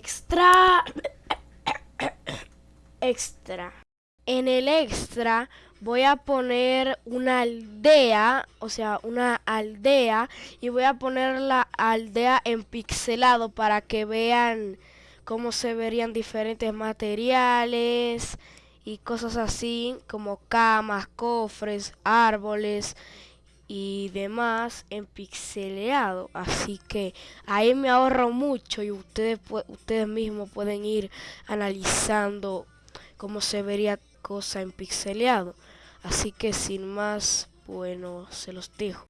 Extra. extra. En el extra voy a poner una aldea, o sea, una aldea y voy a poner la aldea en pixelado para que vean cómo se verían diferentes materiales y cosas así como camas, cofres, árboles y demás en pixeleado. Así que ahí me ahorro mucho y ustedes ustedes mismos pueden ir analizando cómo se vería cosa en pixeleado. Así que sin más bueno se los dejo